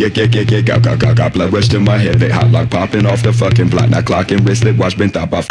Get, get, get, get, got, got, got, got blood rush to my head. They hot lock popping off the fucking block. Now clocking wristlet watch been top off.